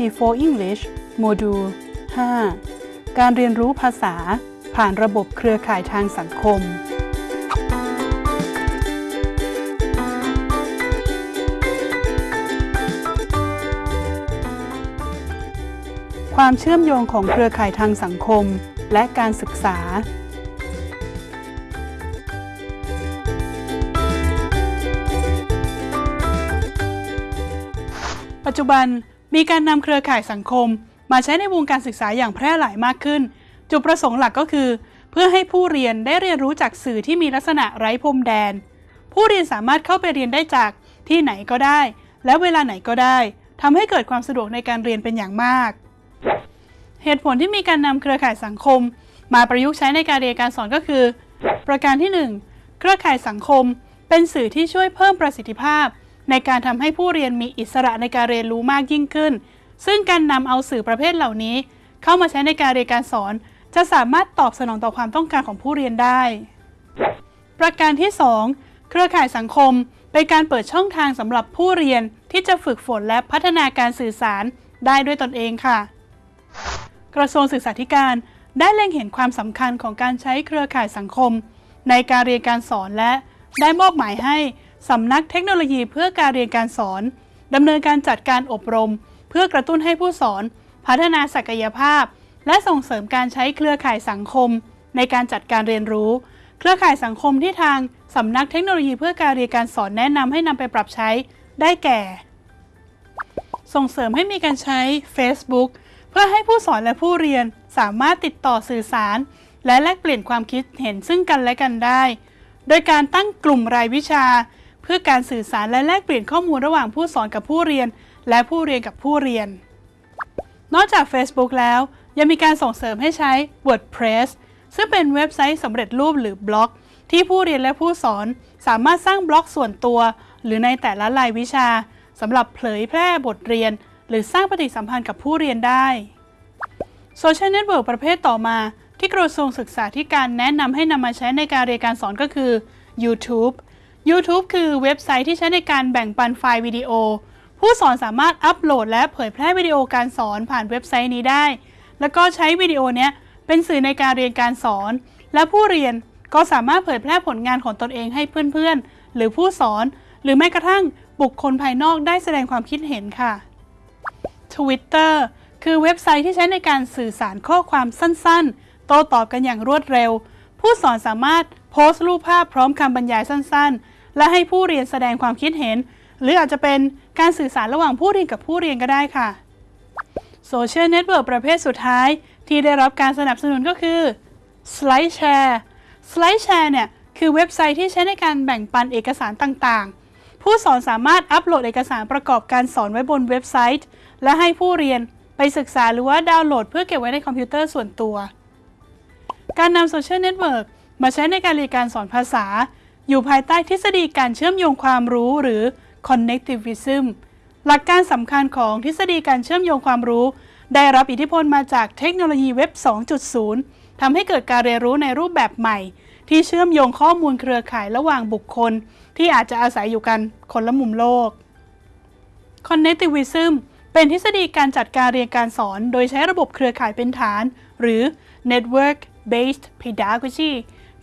IT for English โมดูล 5 การเรียนรู้ภาษาผ่านระบบเครือข่ายทางสังคม ความเชื่อมโยงของเครือข่ายทางสังคม และการศึกษาปัจจุบัน มีการนำเครือข่ายสังคม มาใช้ในวงการศึกษาอย่างแพร่หลายมากขึ้น จุดประสงค์หลักก็คือ เพื่อให้ผู้เรียนได้เรียนรู้จากสื่อที่มีลักษณะไร้พรมแดน ผู้เรียนสามารถเข้าไปเรียนได้จากที่ไหนก็ได้ และเวลาไหนก็ได้ทำให้เกิดความสะดวกในการเรียนเป็นอย่างมาก เหตุผลที่มีการนำเครือข่ายสังคม มาประยุกต์ใช้ในการเรียนการสอนก็คือ ประการที่ 1 เครือข่ายสังคม เป็นสื่อที่ช่วยเพิ่มประสิทธิภาพ ในการทำให้ผู้เรียนมีอิสระในการเรียนรู้มากยิ่งขึ้น ซึ่งการนำเอาสื่อประเภทเหล่านี้ เข้ามาใช้ในการเรียนการสอน จะสามารถตอบสนองต่อความต้องการของผู้เรียนได้ ประการที่ 2 เครือข่ายสังคม เป็นการเปิดช่องทางสำหรับผู้เรียนที่จะฝึกฝนและพัฒนาการสื่อสารได้ด้วยตนเองค่ะ กระทรวงศึกษาธิการได้เล็งเห็นความสำคัญของการใช้เครือข่ายสังคม ในการเรียนการสอนและได้มอบหมายให้ สำนักเทคโนโลยีเพื่อการเรียนการสอนดำเนินการจัดการอบรม เพื่อกระตุ้นให้ผู้สอน พัฒนาศักยภาพ และส่งเสริมการใช้เครือข่ายสังคม ในการจัดการเรียนรู้ เครือข่ายสังคมที่ทางสำนักเทคโนโลยีเพื่อการเรียนการสอนแนะนำให้นำไปปรับใช้ ได้แก่ ส่งเสริมให้มีการใช้ Facebook เพื่อให้ผู้สอนและผู้เรียนสามารถติดต่อสื่อสาร และแลกเปลี่ยนความคิดเห็นซึ่งกันและกันได้ โดยการตั้งกลุ่มรายวิชา พื่อการสื่อสารและแลกเปลี่ยนข้อมูลระหว่างผู้สอนกับผู้เรียน และผู้เรียนกับผู้เรียน นอกจาก Facebook แล้ว ยังมีการส่งเสริมให้ใช้ WordPress ซึ่งเป็นเว็บไซต์สำเร็จรูปหรือบล็อก ที่ผู้เรียนและผู้สอนสามารถสร้างบล็อกส่วนตัว หรือในแต่ละรายวิชาสำหรับเผยแพร่บทเรียน หรือสร้างปฏิสัมพันธ์กับผู้เรียนได้โซเชียลเน็ตเวิร์กประเภทต่อมา ที่กระทรวงศึกษาธิการแนะนำให้นำมาใช้ในการเรียนการสอนก็คือ YouTube YouTube คือเว็บไซต์ที่ใช้ในการแบ่งปันไฟล์วิดีโอ ผู้สอนสามารถอัปโหลดและเผยแพร่วิดีโอการสอนผ่านเว็บไซต์นี้ได้ แล้วก็ใช้วิดีโอเนี้ยเป็นสื่อในการเรียนการสอน และผู้เรียนก็สามารถเผยแพร่ผลงานของตนเองให้เพื่อนๆ หรือผู้สอน หรือแม้กระทั่งบุคคลภายนอกได้แสดงความคิดเห็นค่ะ Twitter คือเว็บไซต์ที่ใช้ในการสื่อสารข้อความสั้นๆ โต้ตอบกันอย่างรวดเร็ว ผู้สอนสามารถโพสต์รูปภาพพร้อมคำบรรยายสั้นๆ และให้ผู้เรียนแสดงความคิดเห็น หรืออาจจะเป็นการสื่อสารระหว่างผู้เรียนกับผู้เรียนก็ได้ค่ะโซเชียลเน็ตเวิร์กประเภทสุดท้าย ที่ได้รับการสนับสนุนก็คือ SlideShare SlideShare เนี่ยคือเว็บไซต์ที่ใช้ในการแบ่งปันเอกสารต่างๆ ผู้สอนสามารถอัปโหลดเอกสารประกอบการสอนไว้บนเว็บไซต์ และให้ผู้เรียนไปศึกษาหรือว่าดาวน์โหลดเพื่อเก็บไว้ในคอมพิวเตอร์ส่วนตัว การนำโซเชียลเน็ตเวิร์กมาใช้ในการเรียนการสอนภาษา อยู่ภายใต้ทฤษฎีการเชื่อมโยงความรู้หรือ connectivism หลักการสำคัญของทฤษฎีการเชื่อมโยงความรู้ ได้รับอิทธิพลมาจากเทคโนโลยีเว็บ 2.0 ทำให้เกิดการเรียนรู้ในรูปแบบใหม่ ที่เชื่อมโยงข้อมูลเครือข่ายระหว่างบุคคล ที่อาจจะอาศัยอยู่กันคนละมุมโลก connectivism เป็นทฤษฎีการจัดการเรียนการสอน โดยใช้ระบบเครือข่ายเป็นฐาน หรือ network based pedagogy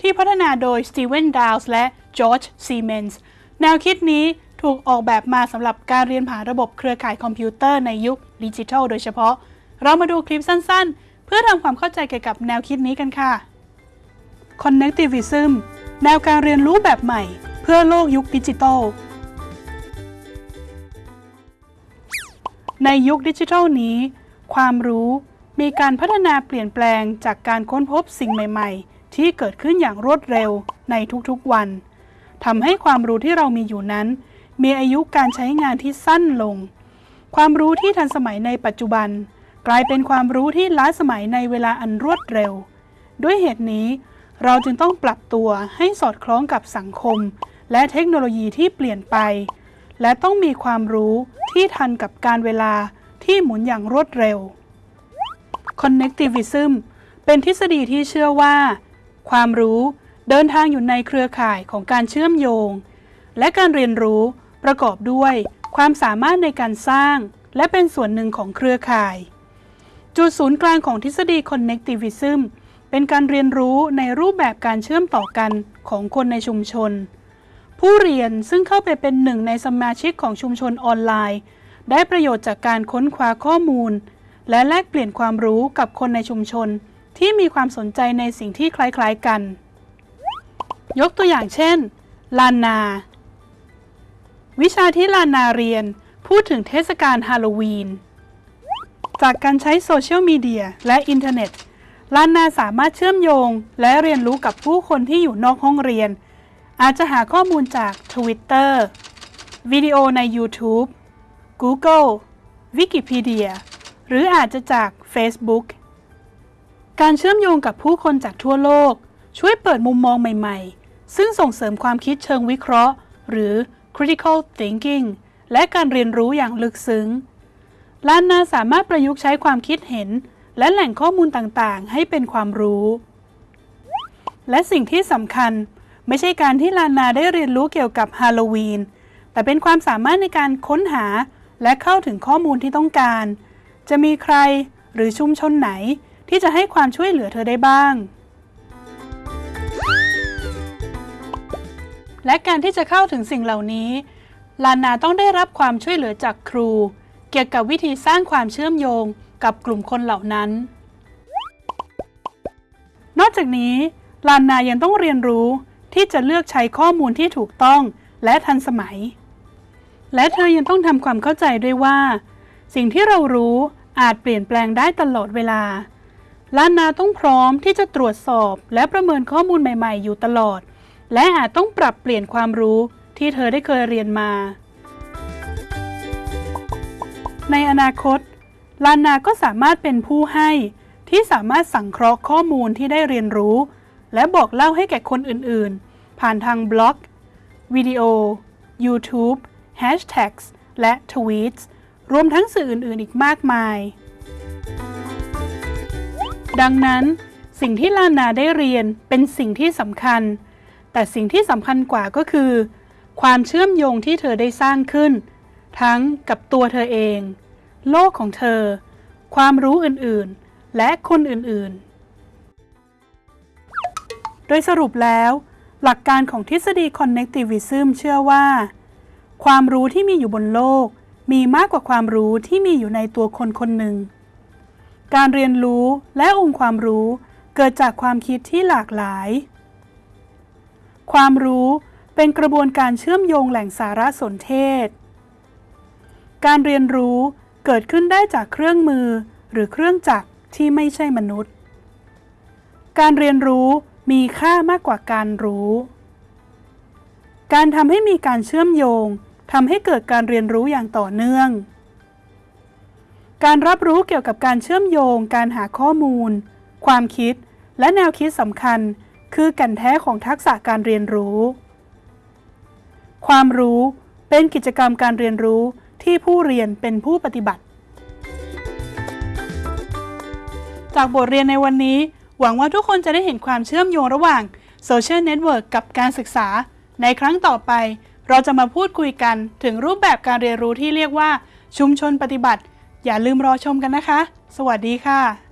ที่พัฒนาโดย Steven Dowles และ George Siemens แนวคิดนี้ถูกออกแบบมาสำหรับการเรียนผ่านระบบเครือข่ายคอมพิวเตอร์ในยุคดิจิทัลโดยเฉพาะ เรามาดูคลิปสั้นๆ เพื่อทำความเข้าใจเกี่ยวกับแนวคิดนี้กันค่ะ Connectivism แนวการเรียนรู้แบบใหม่ เพื่อโลกยุคดิจิทัล ในยุคดิจิทัลนี้ ความรู้มีการพัฒนาเปลี่ยนแปลงจากการค้นพบสิ่งใหม่ ๆ ที่เกิดขึ้นอย่างรวดเร็วในทุกๆวันทำให้ความรู้ที่เรามีอยู่นั้น มีอายุการใช้งานที่สั้นลง ความรู้ที่ทันสมัยในปัจจุบัน กลายเป็นความรู้ที่ล้าสมัยในเวลาอันรวดเร็ว ด้วยเหตุนี้เราจึงต้องปรับตัวให้สอดคล้องกับสังคม และเทคโนโลยีที่เปลี่ยนไป และต้องมีความรู้ที่ทันกับการเวลาที่หมุนอย่างรวดเร็ว Connectivism เป็นทฤษฎีที่เชื่อว่า ความรู้เดินทางอยู่ในเครือข่ายของการเชื่อมโยง และการเรียนรู้ประกอบด้วย ความสามารถในการสร้าง และเป็นส่วนหนึ่งของเครือข่าย จุดศูนย์กลางของทฤษฎี Connectivism เป็นการเรียนรู้ในรูปแบบการเชื่อมต่อกันของคนในชุมชน ผู้เรียนซึ่งเข้าไปเป็นหนึ่งในสมาชิกของชุมชนออนไลน์ ได้ประโยชน์จากการค้นคว้าข้อมูล และแลกเปลี่ยนความรู้กับคนในชุมชน ที่มีความสนใจในสิ่งที่คล้ายๆกัน ยกตัวอย่างเช่น ลานนา วิชาที่ลานนาเรียนพูดถึงเทศกาลฮาโลวีน จากการใช้โซเชียลมีเดียและอินเทอร์เน็ตลานนาสามารถเชื่อมโยงและเรียนรู้กับผู้คนที่อยู่นอกห้องเรียน อาจจะหาข้อมูลจาก Twitter วิดีโอใน YouTube Google Wikipedia หรืออาจจะจาก Facebook การเชื่อมโยงกับผู้คนจากทั่วโลก ช่วยเปิดมุมมองใหม่ๆ ซึ่งส่งเสริมความคิดเชิงวิเคราะห์ หรือ critical thinking และการเรียนรู้อย่างลึกซึ้งลานนาสามารถประยุกต์ใช้ความคิดเห็น และแหล่งข้อมูลต่างๆ ให้เป็นความรู้ และสิ่งที่สำคัญ ไม่ใช่การที่ลานนาได้เรียนรู้เกี่ยวกับฮาโลวีน แต่เป็นความสามารถในการค้นหาและเข้าถึงข้อมูลที่ต้องการ จะมีใครหรือชุมชนไหน ที่จะให้ความช่วยเหลือเธอได้บ้าง และการที่จะเข้าถึงสิ่งเหล่านี้ ลานาต้องได้รับความช่วยเหลือจากครู เกี่ยวกับวิธีสร้างความเชื่อมโยงกับกลุ่มคนเหล่านั้น นอกจากนี้ ลานายังต้องเรียนรู้ที่จะเลือกใช้ข้อมูลที่ถูกต้องและทันสมัย และเธอยังต้องทำความเข้าใจด้วยว่า สิ่งที่เรารู้อาจเปลี่ยนแปลงได้ตลอดเวลา ลานาต้องพร้อมที่จะตรวจสอบและประเมินข้อมูลใหม่ ๆ อยู่ตลอด และอาจต้องปรับเปลี่ยนความรู้ที่เธอได้เคยเรียนมา ในอนาคตลานาก็สามารถเป็นผู้ให้ ที่สามารถสังเคราะห์ข้อมูลที่ได้เรียนรู้ และบอกเล่าให้แก่คนอื่น ๆ ผ่านทางบล็อก วิดีโอ YouTube Hashtags และ Tweets รวมทั้งสื่ออื่น ๆ อีกมากมาย ดังนั้นสิ่งที่ลานาได้เรียนเป็นสิ่งที่สำคัญ แต่สิ่งที่สำคัญกว่าก็คือ ความเชื่อมโยงที่เธอได้สร้างขึ้น ทั้งกับตัวเธอเอง โลกของเธอ ความรู้อื่นๆ และคนอื่นๆ โดยสรุปแล้ว หลักการของทฤษฎี Connectivism เชื่อว่า ความรู้ที่มีอยู่บนโลก มีมากกว่าความรู้ที่มีอยู่ในตัวคนคนหนึ่ง การเรียนรู้และองค์ความรู้เกิดจากความคิดที่หลากหลาย ความรู้เป็นกระบวนการเชื่อมโยงแหล่งสารสนเทศ การเรียนรู้เกิดขึ้นได้จากเครื่องมือหรือเครื่องจักรที่ไม่ใช่มนุษย์ การเรียนรู้มีค่ามากกว่าการรู้ การทำให้มีการเชื่อมโยงทำให้เกิดการเรียนรู้อย่างต่อเนื่อง การรับรู้เกี่ยวกับการเชื่อมโยง การหาข้อมูล ความคิด และแนวคิดสำคัญ คือแก่นแท้ของทักษะการเรียนรู้ ความรู้เป็นกิจกรรมการเรียนรู้ที่ผู้เรียนเป็นผู้ปฏิบัติ จากบทเรียนในวันนี้ หวังว่าทุกคนจะได้เห็นความเชื่อมโยงระหว่างโซเชียลเน็ตเวิร์กกับการศึกษา ในครั้งต่อไป เราจะมาพูดคุยกันถึงรูปแบบการเรียนรู้ที่เรียกว่า ชุมชนปฏิบัติ อย่าลืมรอชมกันนะคะ สวัสดีค่ะ